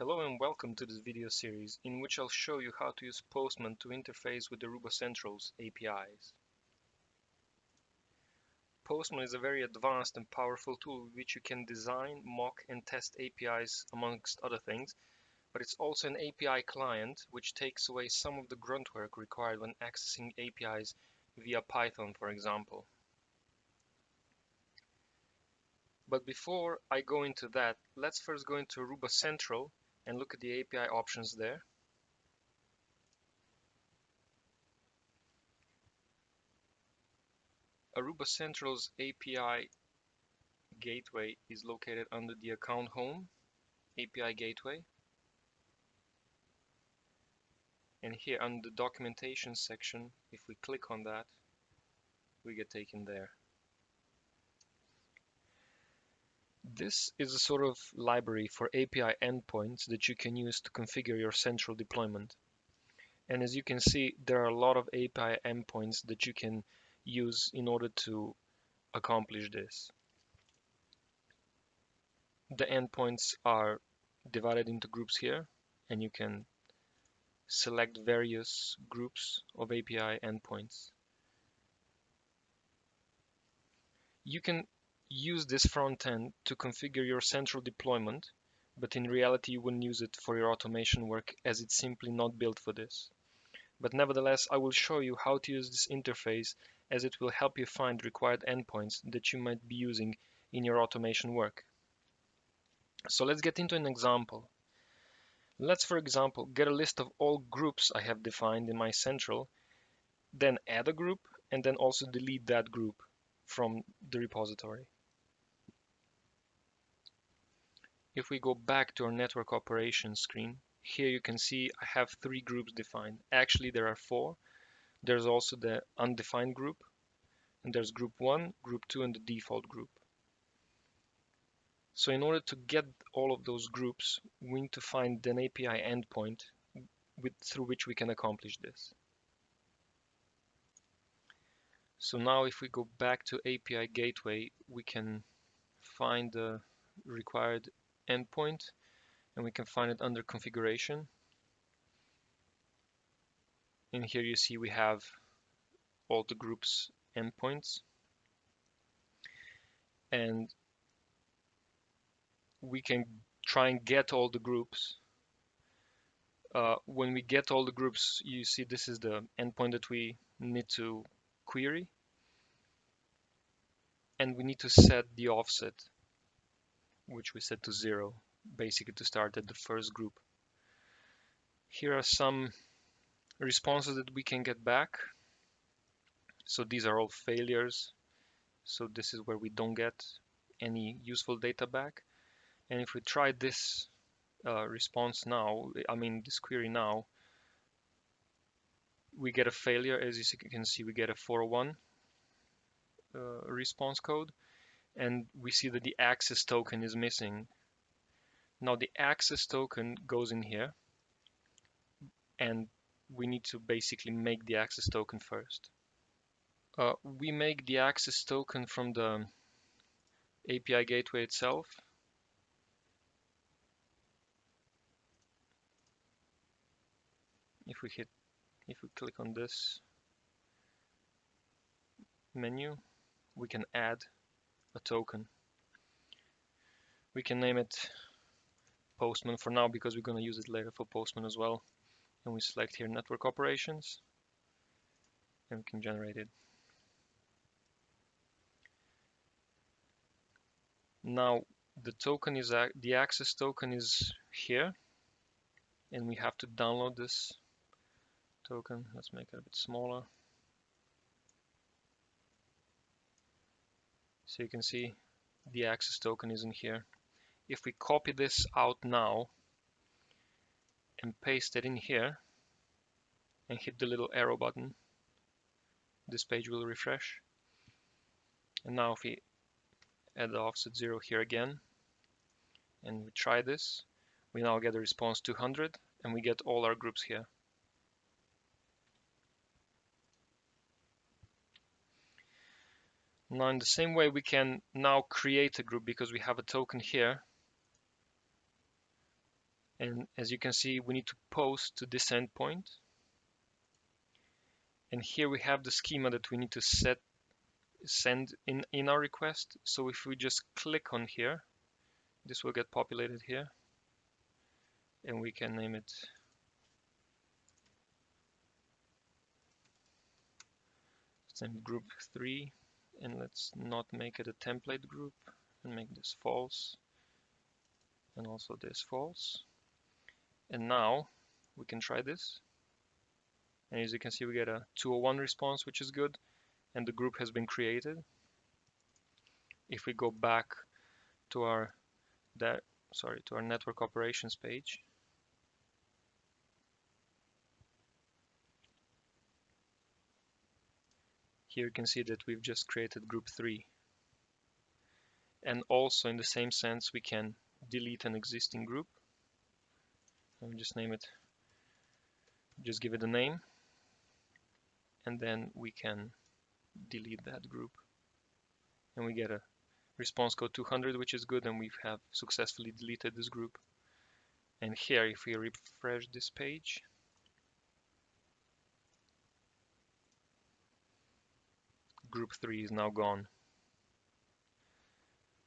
Hello and welcome to this video series in which I'll show you how to use Postman to interface with Aruba Central's APIs. Postman is a very advanced and powerful tool with which you can design, mock and test APIs amongst other things, but it's also an API client which takes away some of the grunt work required when accessing APIs via Python for example. But before I go into that, let's first go into Aruba Central and look at the API options there. Aruba Central's API gateway is located under the account home API gateway. And here under the documentation section, if we click on that, we get taken there. This is a sort of library for API endpoints that you can use to configure your central deployment. And as you can see, there are a lot of API endpoints that you can use in order to accomplish this. The endpoints are divided into groups here, and you can select various groups of API endpoints. You can use this front end to configure your central deployment, but in reality you wouldn't use it for your automation work as it's simply not built for this. But nevertheless, I will show you how to use this interface as it will help you find required endpoints that you might be using in your automation work. So let's get into an example. Let's, for example, get a list of all groups I have defined in my central, then add a group, and then also delete that group from the repository. If we go back to our network operations screen, here you can see I have three groups defined. Actually, there are four. There's also the undefined group, and there's group one, group two, and the default group. So in order to get all of those groups, we need to find an API endpoint with, through which we can accomplish this. So now if we go back to API gateway, we can find the required endpoint and we can find it under configuration. And here you see we have all the groups endpoints. And we can try and get all the groups. Uh, when we get all the groups, you see this is the endpoint that we need to query. And we need to set the offset which we set to zero, basically to start at the first group. Here are some responses that we can get back. So these are all failures. So this is where we don't get any useful data back. And if we try this uh, response now, I mean this query now, we get a failure. As you can see, we get a 401 uh, response code and we see that the access token is missing. Now the access token goes in here and we need to basically make the access token first. Uh, we make the access token from the API gateway itself. If we hit, if we click on this menu, we can add a token. We can name it Postman for now because we're going to use it later for Postman as well. And we select here network operations and we can generate it. Now the token is the access token is here and we have to download this token. Let's make it a bit smaller. So you can see the access token is in here. If we copy this out now and paste it in here and hit the little arrow button, this page will refresh. And now if we add the offset zero here again and we try this, we now get a response 200 and we get all our groups here. Now in the same way we can now create a group because we have a token here. And as you can see, we need to post to this endpoint. And here we have the schema that we need to set send in, in our request. So if we just click on here, this will get populated here. And we can name it send group 3 and let's not make it a template group and make this false and also this false. And now we can try this. And as you can see we get a 201 response which is good. And the group has been created. If we go back to our sorry to our network operations page here you can see that we've just created group 3 and also in the same sense we can delete an existing group. I'll just name it. Just give it a name. And then we can delete that group. And we get a response code 200 which is good and we have successfully deleted this group. And here if we refresh this page group 3 is now gone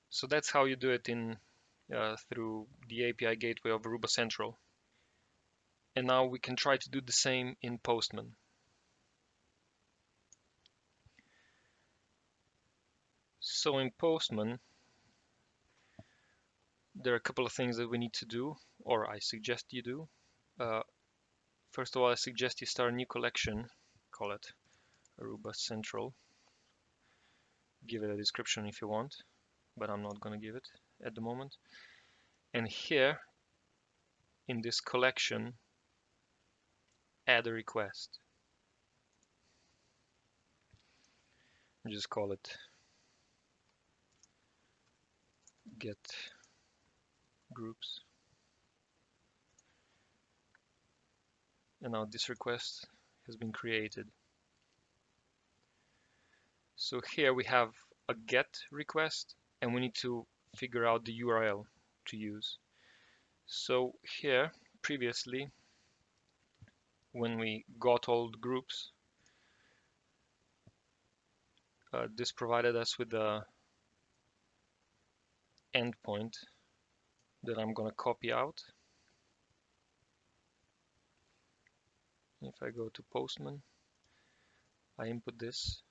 so that's how you do it in uh, through the API gateway of Aruba Central and now we can try to do the same in Postman So in Postman, there are a couple of things that we need to do, or I suggest you do. Uh, first of all, I suggest you start a new collection, call it Aruba Central. Give it a description if you want, but I'm not going to give it at the moment. And here, in this collection, add a request. Just call it get groups. And now this request has been created. So here we have a get request and we need to figure out the URL to use. So here previously when we got the groups uh, this provided us with the endpoint that I'm going to copy out. If I go to Postman, I input this.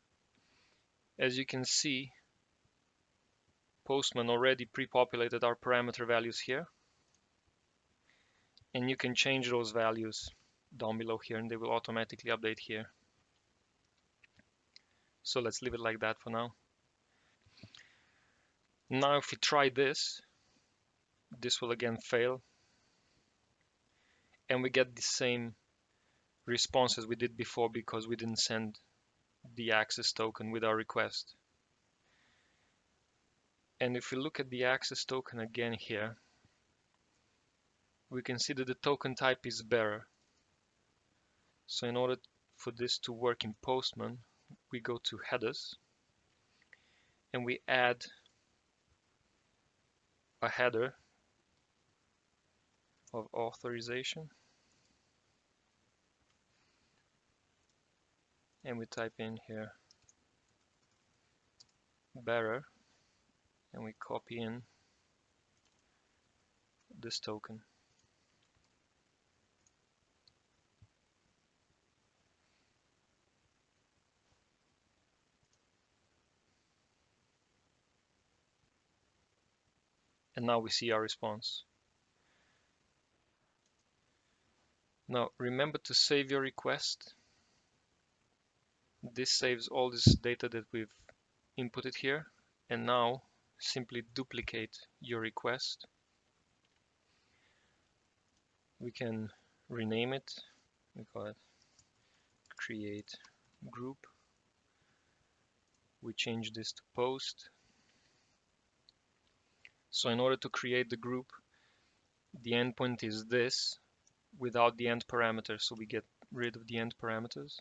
As you can see, Postman already pre-populated our parameter values here. And you can change those values down below here and they will automatically update here. So let's leave it like that for now. Now if we try this, this will again fail. And we get the same response as we did before because we didn't send the access token with our request. And if we look at the access token again here, we can see that the token type is bearer. So in order for this to work in Postman, we go to headers and we add a header of authorization and we type in here bearer and we copy in this token and now we see our response. Now remember to save your request. This saves all this data that we've inputted here and now simply duplicate your request. We can rename it, we call it create group. We change this to post so in order to create the group, the endpoint is this without the end parameter. So we get rid of the end parameters.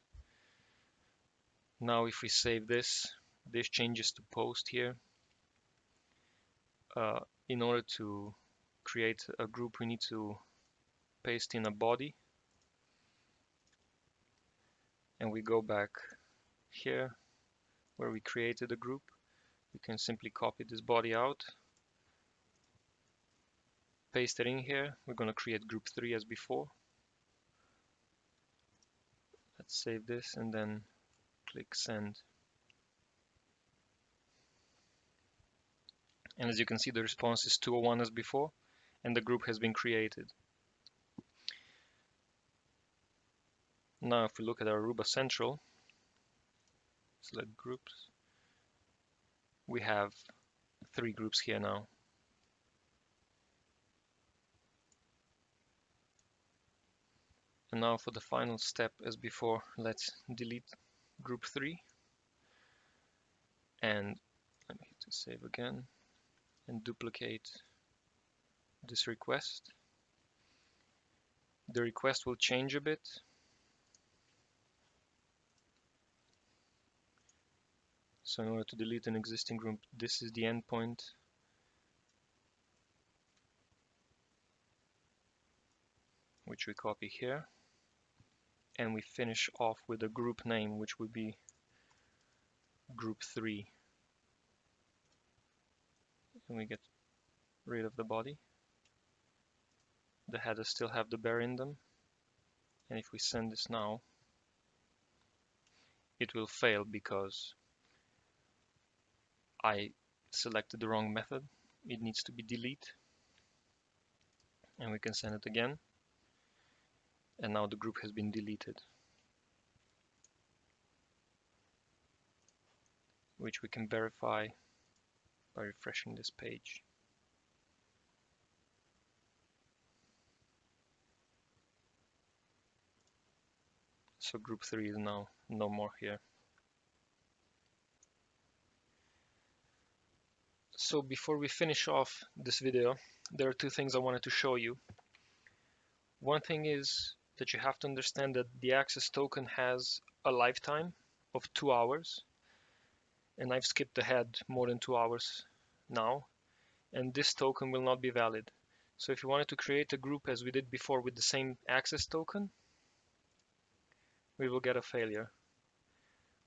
Now if we save this, this changes to post here. Uh, in order to create a group, we need to paste in a body. And we go back here where we created a group. We can simply copy this body out paste it in here. We're going to create group 3 as before. Let's save this and then click send and as you can see the response is 201 as before and the group has been created. Now if we look at our Aruba Central select groups we have three groups here now. And now for the final step as before let's delete group 3 and let me hit save again and duplicate this request. The request will change a bit. So in order to delete an existing group, this is the endpoint. which we copy here. And we finish off with a group name, which would be group 3 and we get rid of the body. The headers still have the bear in them. And if we send this now, it will fail because I selected the wrong method. It needs to be delete. And we can send it again. And now the group has been deleted. Which we can verify by refreshing this page. So group 3 is now no more here. So before we finish off this video, there are two things I wanted to show you. One thing is that you have to understand that the access token has a lifetime of two hours and I've skipped ahead more than two hours now and this token will not be valid. So if you wanted to create a group as we did before with the same access token, we will get a failure.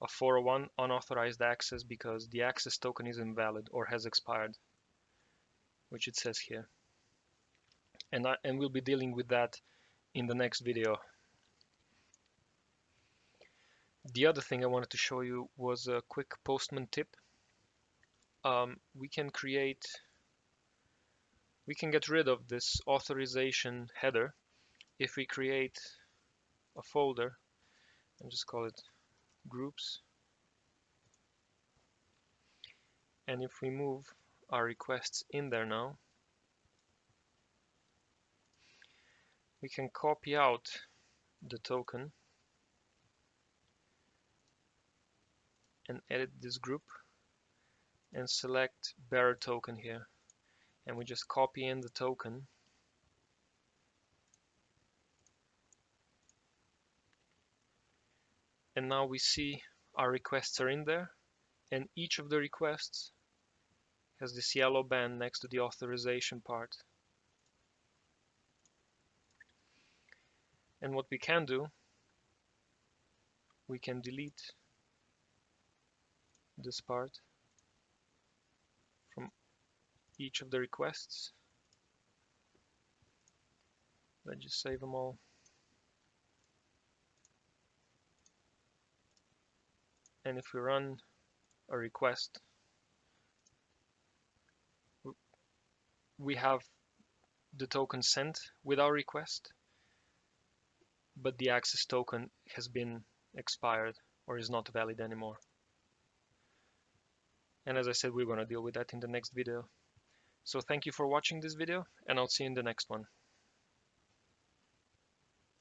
A 401 unauthorized access because the access token is invalid or has expired, which it says here. And, I, and we'll be dealing with that in the next video the other thing I wanted to show you was a quick Postman tip. Um, we can create, we can get rid of this authorization header if we create a folder and just call it groups. And if we move our requests in there now, we can copy out the token and edit this group and select bearer token here. And we just copy in the token. And now we see our requests are in there. And each of the requests has this yellow band next to the authorization part and what we can do we can delete this part from each of the requests. Let's just save them all. And if we run a request, we have the token sent with our request, but the access token has been expired or is not valid anymore. And as I said, we're going to deal with that in the next video. So thank you for watching this video and I'll see you in the next one.